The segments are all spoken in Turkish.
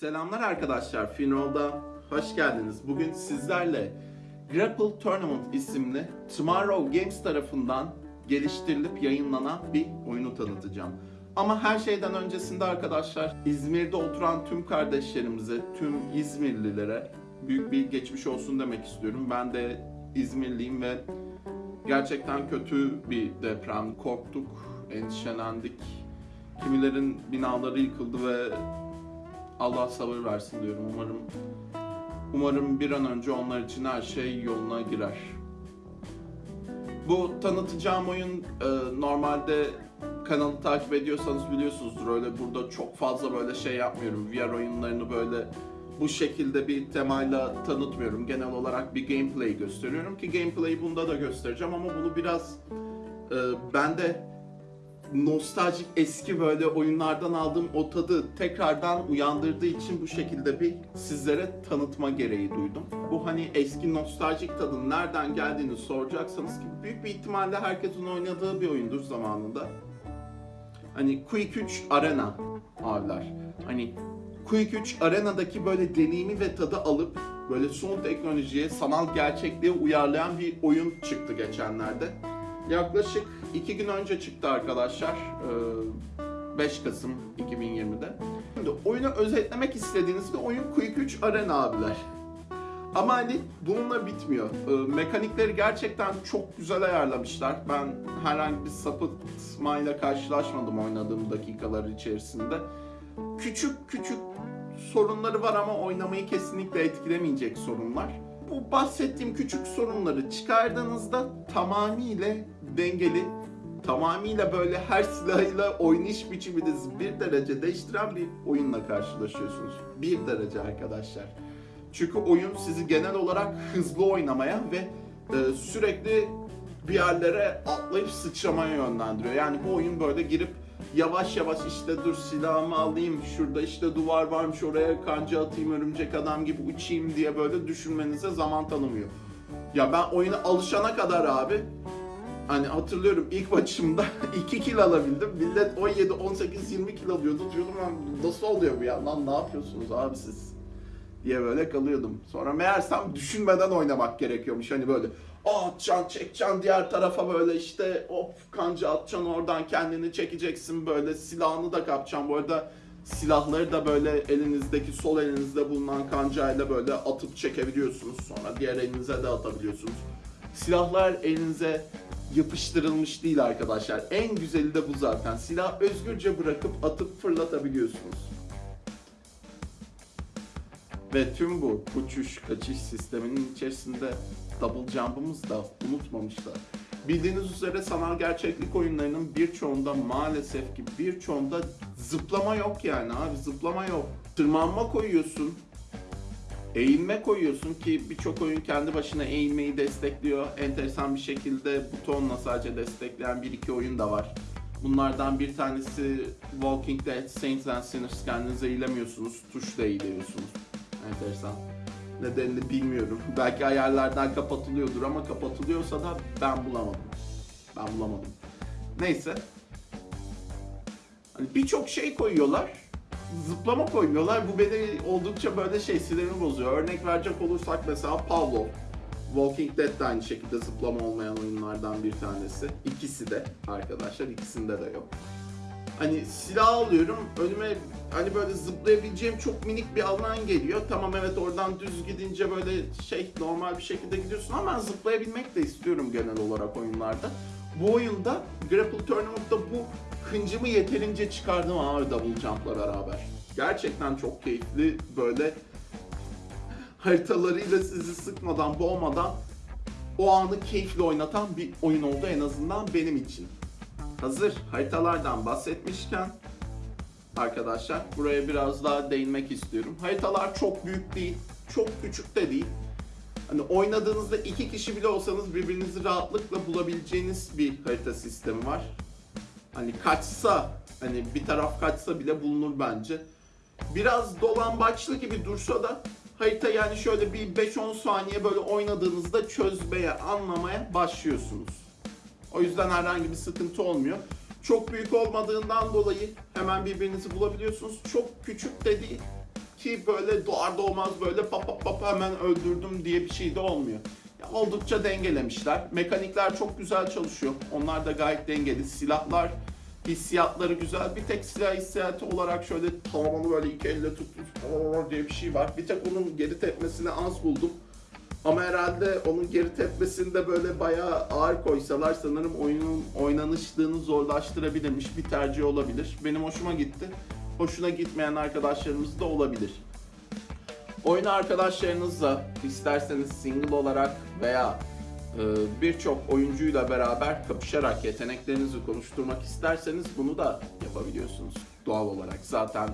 Selamlar arkadaşlar, Finroll'da hoş geldiniz. Bugün sizlerle Grapple Tournament isimli Tomorrow Games tarafından geliştirilip yayınlanan bir oyunu tanıtacağım. Ama her şeyden öncesinde arkadaşlar İzmir'de oturan tüm kardeşlerimize, tüm İzmirlilere büyük bir geçmiş olsun demek istiyorum. Ben de İzmirliyim ve gerçekten kötü bir deprem. Korktuk, endişelendik. Kimilerin binaları yıkıldı ve Allah sabır versin diyorum. Umarım umarım bir an önce onlar için her şey yoluna girer. Bu tanıtacağım oyun e, normalde kanalı takip ediyorsanız biliyorsunuzdur. Öyle burada çok fazla böyle şey yapmıyorum. VR oyunlarını böyle bu şekilde bir temayla tanıtmıyorum. Genel olarak bir gameplay gösteriyorum ki gameplay'i bunda da göstereceğim ama bunu biraz e, ben de nostaljik eski böyle oyunlardan aldığım o tadı tekrardan uyandırdığı için bu şekilde bir sizlere tanıtma gereği duydum. Bu hani eski nostaljik tadın nereden geldiğini soracaksanız ki büyük bir ihtimalle herkesin oynadığı bir oyundur zamanında. Hani Quick 3 Arena abiler. Hani Quick 3 Arena'daki böyle deneyimi ve tadı alıp böyle son teknolojiye, sanal gerçekliğe uyarlayan bir oyun çıktı geçenlerde. Yaklaşık iki gün önce çıktı arkadaşlar. Ee, 5 Kasım 2020'de. Şimdi oyunu özetlemek istediğiniz bir oyun Quick 3 Arena abiler. Ama hani bununla bitmiyor. Ee, mekanikleri gerçekten çok güzel ayarlamışlar. Ben herhangi bir sapıtmayla karşılaşmadım oynadığım dakikalar içerisinde. Küçük küçük sorunları var ama oynamayı kesinlikle etkilemeyecek sorunlar. Bu bahsettiğim küçük sorunları çıkardığınızda tamamıyla dengeli, tamamıyla böyle her silahıyla oynayış biçiminizi bir derece değiştiren bir oyunla karşılaşıyorsunuz. Bir derece arkadaşlar. Çünkü oyun sizi genel olarak hızlı oynamaya ve e, sürekli bir yerlere atlayıp sıçramaya yönlendiriyor. Yani bu oyun böyle girip yavaş yavaş işte dur silahımı alayım, şurada işte duvar varmış oraya kanca atayım örümcek adam gibi uçayım diye böyle düşünmenize zaman tanımıyor. Ya ben oyuna alışana kadar abi hani hatırlıyorum ilk maçımda 2 kill alabildim. Millet 17, 18, 20 kill alıyordu. Diyordum lan nasıl oluyor bu ya? Lan ne yapıyorsunuz abi siz? diye böyle kalıyordum. Sonra meğersem düşünmeden oynamak gerekiyormuş. Hani böyle atacaksın, çekeceksin diğer tarafa böyle işte of kanca atacaksın oradan kendini çekeceksin böyle silahını da kapacaksın. Bu arada silahları da böyle elinizdeki sol elinizde bulunan kancayla böyle atıp çekebiliyorsunuz. Sonra diğer elinize de atabiliyorsunuz. Silahlar elinize yapıştırılmış değil arkadaşlar. En güzeli de bu zaten. Silah özgürce bırakıp atıp fırlatabiliyorsunuz. Ve tüm bu uçuş kaçış sisteminin içerisinde double jump'ımızı da unutmamışlar. Bildiğiniz üzere sanal gerçeklik oyunlarının birçoğunda maalesef ki birçoğunda zıplama yok yani abi zıplama yok. Tırmanma koyuyorsun, eğilme koyuyorsun ki birçok oyun kendi başına eğilmeyi destekliyor. Enteresan bir şekilde butonla sadece destekleyen bir iki oyun da var. Bunlardan bir tanesi Walking Dead, Saints and Sinners kendinize eğilemiyorsunuz, tuşla eğiliyorsunuz. Enteresan. Nedenini bilmiyorum. Belki ayarlardan kapatılıyordur ama kapatılıyorsa da ben bulamadım. Ben bulamadım. Neyse. Hani birçok şey koyuyorlar. Zıplama koymuyorlar. Bu beni oldukça böyle şey sinirimi bozuyor. Örnek verecek olursak mesela Pavlov. Walking Dead de aynı şekilde zıplama olmayan oyunlardan bir tanesi. İkisi de arkadaşlar. ikisinde de yok. Hani silah alıyorum. Önüme hani böyle zıplayabileceğim çok minik bir alan geliyor. Tamam evet oradan düz gidince böyle şey normal bir şekilde gidiyorsun ama ben zıplayabilmek de istiyorum genel olarak oyunlarda. Bu oyunda Grapple Tournament'ta bu hıncımı yeterince çıkardım abi double jump'la beraber. Gerçekten çok keyifli böyle haritalarıyla sizi sıkmadan, boğmadan o anı keyifli oynatan bir oyun oldu en azından benim için. Hazır haritalardan bahsetmişken arkadaşlar buraya biraz daha değinmek istiyorum. Haritalar çok büyük değil, çok küçük de değil. Hani oynadığınızda iki kişi bile olsanız birbirinizi rahatlıkla bulabileceğiniz bir harita sistemi var. Hani kaçsa, hani bir taraf kaçsa bile bulunur bence. Biraz dolambaçlı gibi dursa da harita yani şöyle bir 5-10 saniye böyle oynadığınızda çözmeye, anlamaya başlıyorsunuz. O yüzden herhangi bir sıkıntı olmuyor. Çok büyük olmadığından dolayı hemen birbirinizi bulabiliyorsunuz. Çok küçük de ki böyle doğar doğmaz böyle pap pap pap hemen öldürdüm diye bir şey de olmuyor. Ya oldukça dengelemişler. Mekanikler çok güzel çalışıyor. Onlar da gayet dengeli. Silahlar hissiyatları güzel. Bir tek silah hissiyatı olarak şöyle tamamen böyle iki elle tutup diye bir şey var. Bir tek onun geri tepmesini az buldum. Ama herhalde onun geri tepmesinde böyle bayağı ağır koysalar sanırım oyunun oynanışlığını zorlaştırabilirmiş. Bir tercih olabilir. Benim hoşuma gitti. Hoşuna gitmeyen arkadaşlarımız da olabilir. Oyunu arkadaşlarınızla isterseniz single olarak veya e, birçok oyuncuyla beraber kapışarak yeteneklerinizi konuşturmak isterseniz bunu da yapabiliyorsunuz doğal olarak. Zaten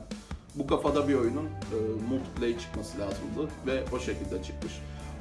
bu kafada bir oyunun e, multiplayer çıkması lazımdı ve o şekilde çıkmış.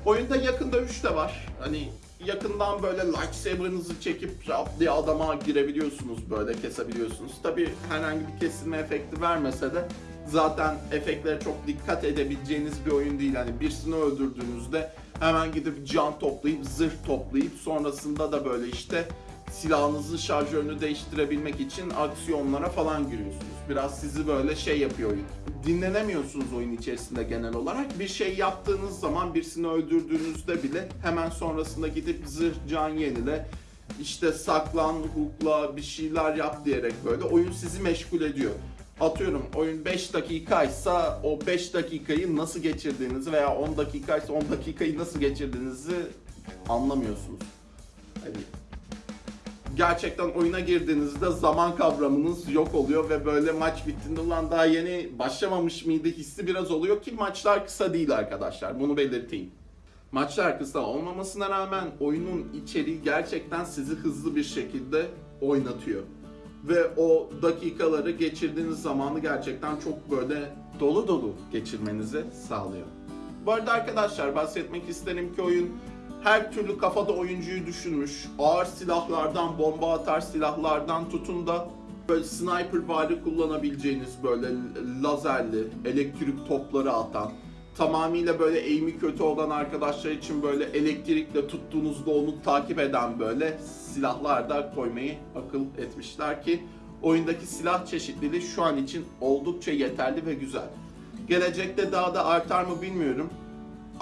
Oyunda yakında 3 de var. Hani yakından böyle lightsaber'ınızı çekip rap diye adama girebiliyorsunuz böyle kesebiliyorsunuz. Tabi herhangi bir kesilme efekti vermese de zaten efektlere çok dikkat edebileceğiniz bir oyun değil. Hani birisini öldürdüğünüzde hemen gidip can toplayıp zırh toplayıp sonrasında da böyle işte silahınızın şarjörünü değiştirebilmek için aksiyonlara falan giriyorsunuz. Biraz sizi böyle şey yapıyor oyun. Dinlenemiyorsunuz oyun içerisinde genel olarak. Bir şey yaptığınız zaman birisini öldürdüğünüzde bile hemen sonrasında gidip zırh can yenile işte saklan, hukla bir şeyler yap diyerek böyle oyun sizi meşgul ediyor. Atıyorum oyun 5 dakikaysa o 5 dakikayı nasıl geçirdiğinizi veya 10 dakikaysa 10 dakikayı nasıl geçirdiğinizi anlamıyorsunuz. Hani gerçekten oyuna girdiğinizde zaman kavramınız yok oluyor ve böyle maç bittiğinde ulan daha yeni başlamamış mıydı hissi biraz oluyor ki maçlar kısa değil arkadaşlar bunu belirteyim. Maçlar kısa olmamasına rağmen oyunun içeriği gerçekten sizi hızlı bir şekilde oynatıyor. Ve o dakikaları geçirdiğiniz zamanı gerçekten çok böyle dolu dolu geçirmenizi sağlıyor. Bu arada arkadaşlar bahsetmek isterim ki oyun her türlü kafada oyuncuyu düşünmüş. Ağır silahlardan, bomba atar silahlardan tutun da böyle sniper vari kullanabileceğiniz böyle lazerli, elektrik topları atan, tamamıyla böyle eğimi kötü olan arkadaşlar için böyle elektrikle tuttuğunuzda onu takip eden böyle silahlar da koymayı akıl etmişler ki oyundaki silah çeşitliliği şu an için oldukça yeterli ve güzel. Gelecekte daha da artar mı bilmiyorum.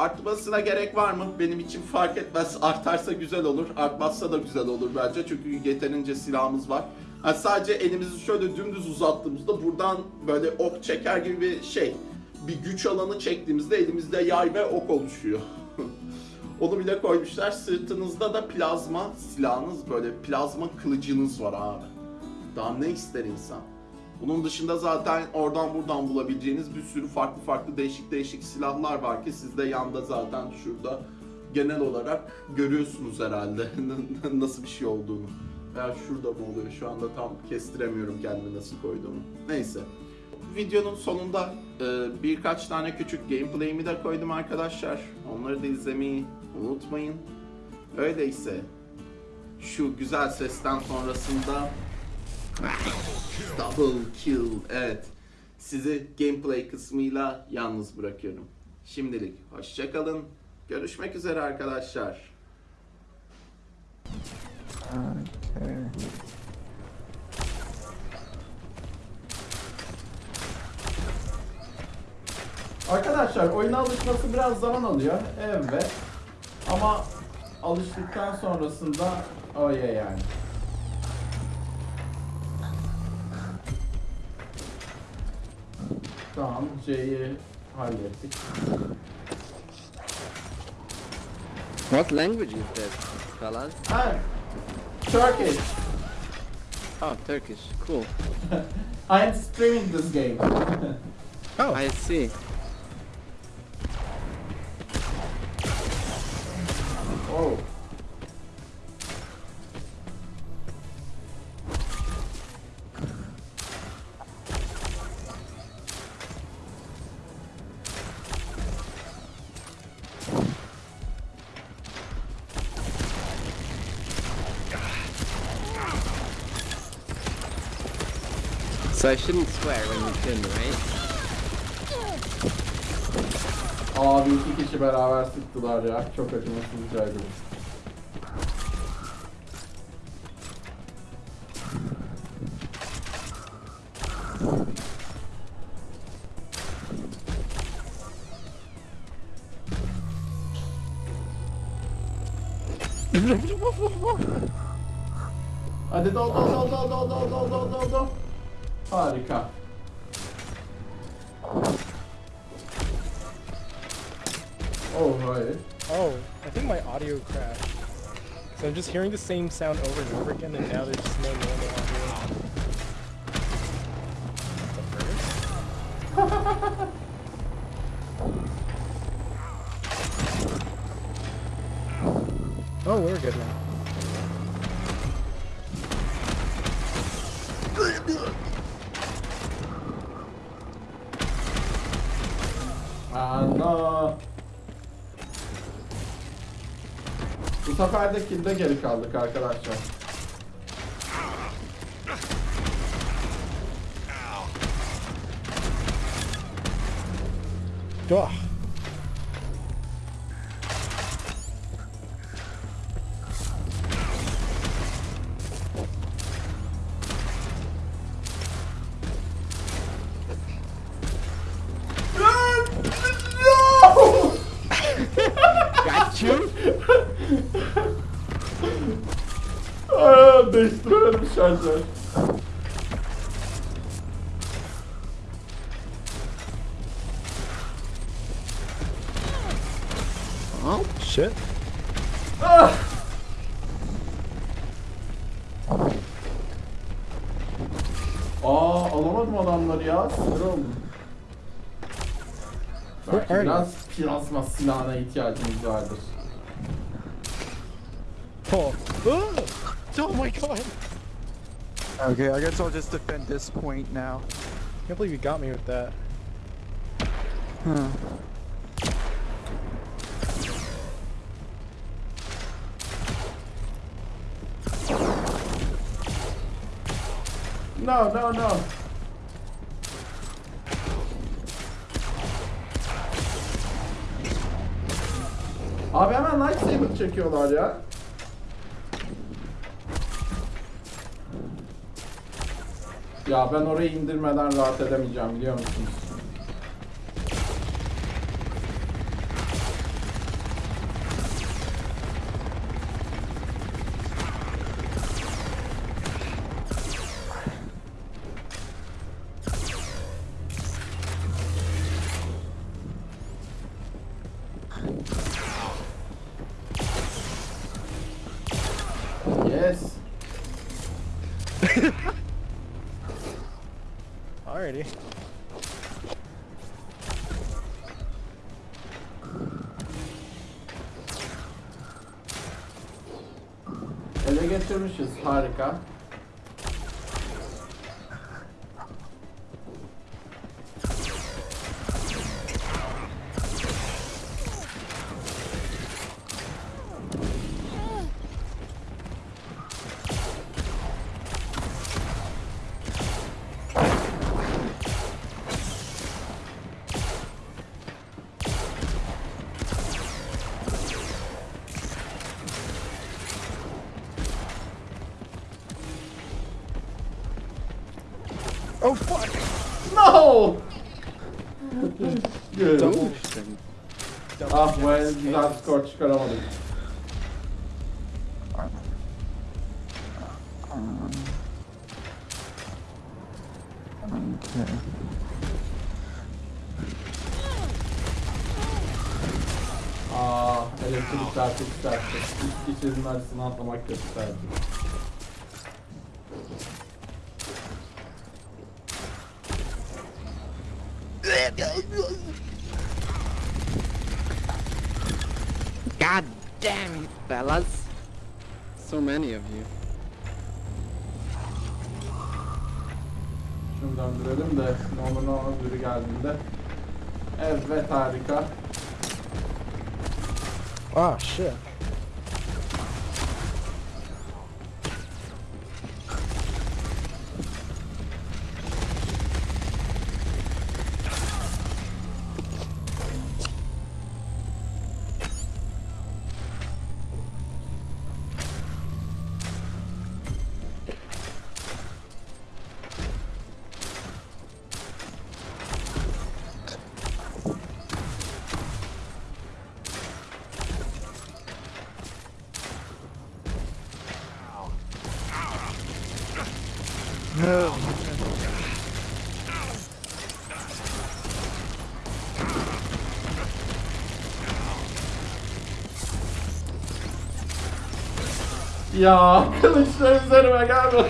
Artmasına gerek var mı? Benim için fark etmez. Artarsa güzel olur, artmazsa da güzel olur bence. Çünkü yeterince silahımız var. Yani sadece elimizi şöyle dümdüz uzattığımızda buradan böyle ok çeker gibi bir şey. Bir güç alanı çektiğimizde elimizde yay ve ok oluşuyor. Onu bile koymuşlar. Sırtınızda da plazma silahınız böyle plazma kılıcınız var abi. Daha ne ister insan? Bunun dışında zaten oradan buradan bulabileceğiniz bir sürü farklı farklı değişik değişik silahlar var ki siz de yanda zaten şurada genel olarak görüyorsunuz herhalde nasıl bir şey olduğunu. Veya şurada mı oluyor şu anda tam kestiremiyorum kendimi nasıl koyduğumu. Neyse. Videonun sonunda e, birkaç tane küçük gameplay'imi de koydum arkadaşlar. Onları da izlemeyi unutmayın. Öyleyse şu güzel sesten sonrasında Double kill. Evet. Sizi gameplay kısmıyla yalnız bırakıyorum. Şimdilik hoşçakalın. Görüşmek üzere arkadaşlar. Okay. Arkadaşlar oyuna alışması biraz zaman alıyor. Evet. Ama alıştıktan sonrasında oye yani. Tamam C'yi hallettik. What language is that, fellas? Ha, ah, Turkish. Oh, Turkish. Cool. I am streaming this game. Oh, I see. So I shouldn't swear when you can, right? Abi iki kişi beraber sıktılar ya. Çok acımasız rica ederim. Hadi dal dal dal dal dal dal dal dal dal. Harika. Oh hayır. Oh, I think my audio crashed. So I'm just hearing the same sound over and over again, and now there's just no normal audio. Oh, we're good now. Ana. Bu sefer de kilde geri kaldık arkadaşlar. Ugh. Aa, değiştiremedim şarjı. Shit. Ah! Aa alamadım adamları ya. Sinir oldum. Belki biraz plasma silahına ihtiyacımız vardır. Oh my god. Okay, I guess I'll just defend this point now. I Can't believe you got me with that. Huh. No no no. Abi hemen lightsaber çekiyorlar ya. Ya ben orayı indirmeden rahat edemeyeceğim biliyor musunuz? Ele geçirmişiz. Harika. Oh fuck! No! Good. Ah, well, that's Scotch karate. Okay. Aa, elektrik çarpı çıkarttı. İç, iç not acısını atlamak da çıkarttı. God damn you, fellas. So many of you. Şunu döndürelim de ne olur ne olmaz biri geldiğinde. Evet harika. Ah shit. Ya kılıçlar üzerime geldi.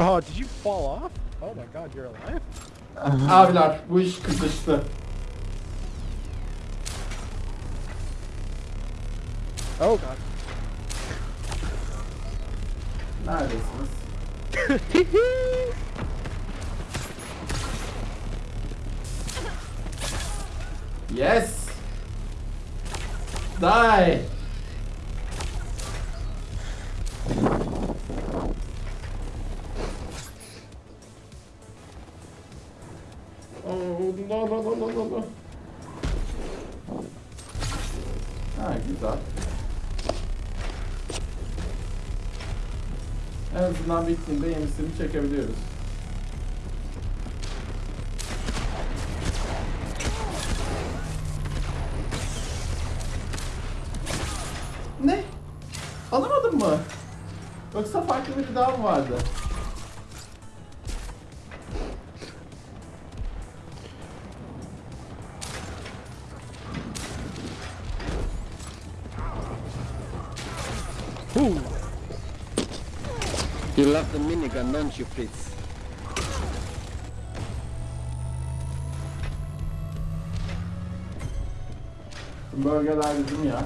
Oh, did you fall off? Oh my god, you're alive? Abiler bu iş kızıştı. Oh god. Neredesiniz? yes. Die. Ha, güzel. En azından bittiğinde yenisini çekebiliyoruz. Ne? Alamadın mı? Yoksa farklı biri daha mı vardı? You love the minigun, don't you, Fritz? Bölgeler bizim ya.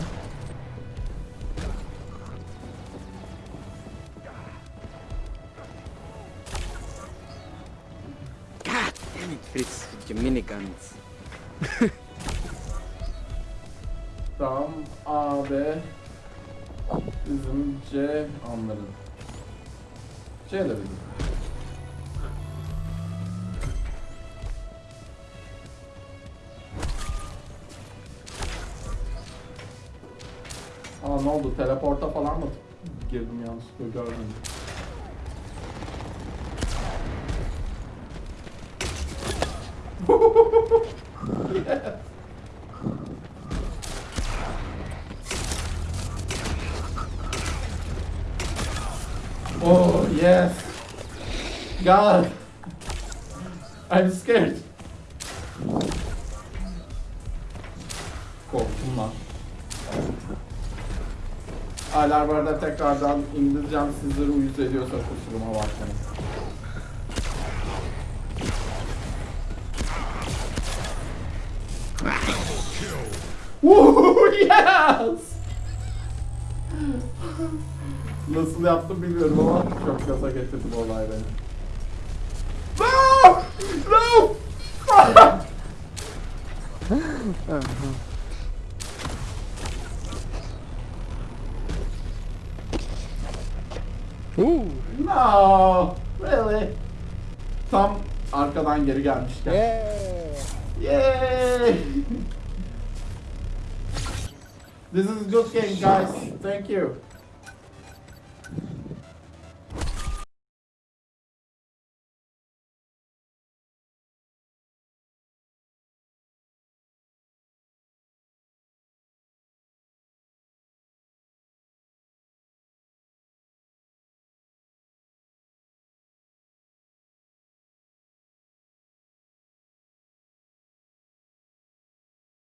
God damn it, Fritz, with your miniguns. Tamam A, B bizim C onların. De bizim. Aa ne oldu? Teleporta falan mı girdim yanlışlıkla görmedim. yes. Oh yes. God. I'm scared. Korktum lan. Hala bu arada tekrardan indireceğim sizleri uyuz ediyorsa kusuruma bakmayın. Woo, yes! Nasıl yaptım bilmiyorum ama çok gaza getirdi bu olay beni. No! Ooh. no! Really? Tam arkadan geri gelmişken. Yeah. Yay! This is a good game guys. Thank you.